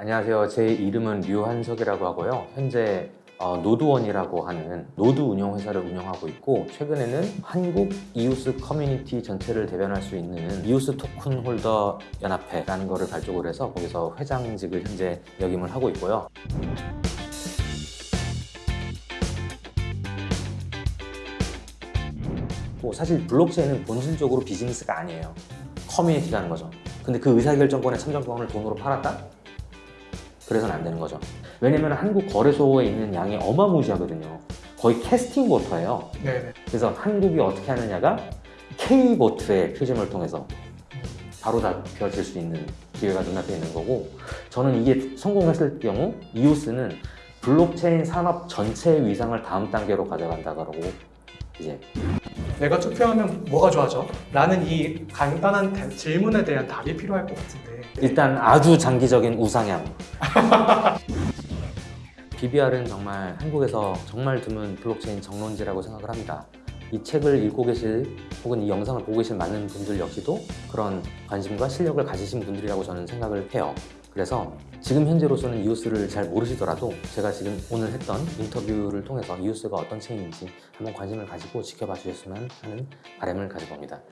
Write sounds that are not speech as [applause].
안녕하세요. 제 이름은 류한석이라고 하고요. 현재 어, 노드원이라고 하는 노드 운영 회사를 운영하고 있고 최근에는 한국 이오스 커뮤니티 전체를 대변할 수 있는 이오스 토큰 홀더 연합회라는 거를 발족을 해서 거기서 회장직을 현재 역임을 하고 있고요. 뭐 사실 블록체인은 본질적으로 비즈니스가 아니에요. 커뮤니티라는 거죠. 근데 그 의사결정권의 참정권을 돈으로 팔았다? 그래서는 안 되는 거죠. 왜냐면 한국 거래소에 있는 양이 어마무시하거든요. 거의 casting voter예요. 네네. 그래서 한국이 어떻게 하느냐가 K vote의 표심을 통해서 바로 잡혀질 수 있는 기회가 눈앞에 있는 거고 저는 이게 성공했을 경우 이오스는 블록체인 산업 전체의 위상을 다음 단계로 가져간다고 이제 내가 투표하면 뭐가 좋아져? 라는 이 간단한 대- 질문에 대한 답이 필요할 것 같은데 일단 아주 장기적인 우상향. [laughs] BBR은 정말 한국에서 정말 드문 블록체인 정론지라고 생각을 합니다. 이 책을 읽고 계실 혹은 이 영상을 보고 계실 많은 분들 역시도 그런 관심과 실력을 가지신 분들이라고 저는 생각을 해요. 그래서 지금 현재로서는 이오스를 잘 모르시더라도 제가 지금 오늘 했던 인터뷰를 통해서 이오스가 어떤 체인인지 한번 관심을 가지고 지켜봐 주셨으면 하는 바람을 가져봅니다.